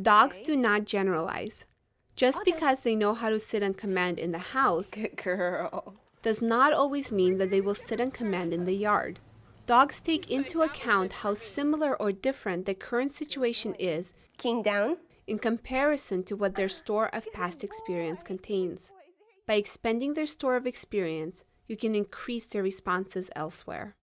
Dogs Okay. do not generalize. Just Okay. because they know how to sit on command in the house Good girl. does not always mean that they will sit on command in the yard. Dogs take into account how similar or different the current situation is King down. in comparison to what their store of past experience contains. By expanding their store of experience, you can increase their responses elsewhere.